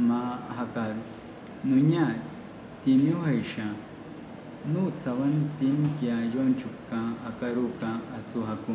मा हकार नुन्या तिम्यू हैशा नु चवन तीन क्या यौन छुपका अकरू का अचू हकू